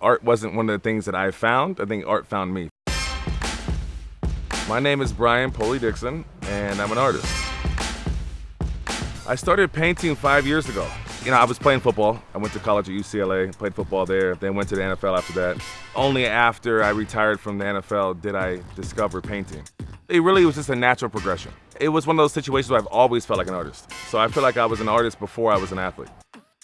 Art wasn't one of the things that I found. I think art found me. My name is Brian Poli-Dixon, and I'm an artist. I started painting five years ago. You know, I was playing football. I went to college at UCLA, played football there, then went to the NFL after that. Only after I retired from the NFL did I discover painting. It really was just a natural progression. It was one of those situations where I've always felt like an artist. So I feel like I was an artist before I was an athlete.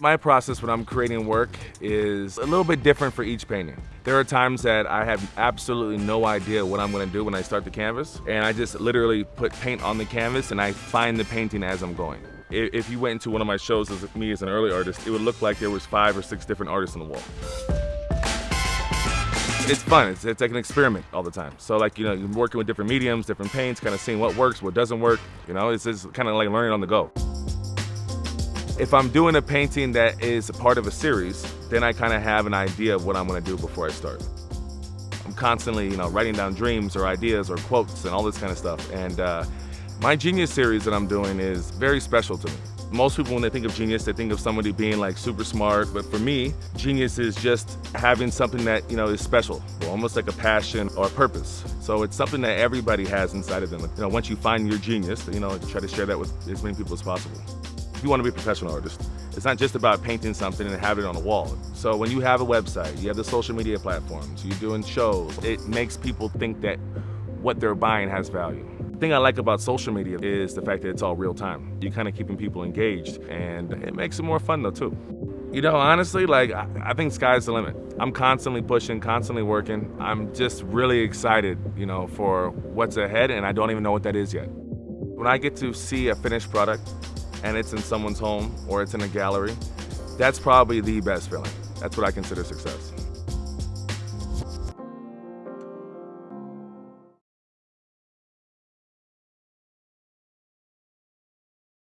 My process when I'm creating work is a little bit different for each painting. There are times that I have absolutely no idea what I'm gonna do when I start the canvas, and I just literally put paint on the canvas and I find the painting as I'm going if you went into one of my shows as me as an early artist, it would look like there was five or six different artists on the wall. It's fun, it's, it's like an experiment all the time. So like, you know, you're working with different mediums, different paints, kind of seeing what works, what doesn't work, you know, it's just kind of like learning on the go. If I'm doing a painting that is a part of a series, then I kind of have an idea of what I'm gonna do before I start. I'm constantly, you know, writing down dreams or ideas or quotes and all this kind of stuff. And uh, my Genius series that I'm doing is very special to me. Most people, when they think of genius, they think of somebody being like super smart, but for me, genius is just having something that, you know, is special, almost like a passion or a purpose. So it's something that everybody has inside of them. You know, once you find your genius, you know, try to share that with as many people as possible. If you want to be a professional artist, it's not just about painting something and having it on a wall. So when you have a website, you have the social media platforms, you're doing shows, it makes people think that what they're buying has value thing I like about social media is the fact that it's all real time. You're kind of keeping people engaged and it makes it more fun though too. You know, honestly, like, I think sky's the limit. I'm constantly pushing, constantly working. I'm just really excited, you know, for what's ahead and I don't even know what that is yet. When I get to see a finished product and it's in someone's home or it's in a gallery, that's probably the best feeling. That's what I consider success.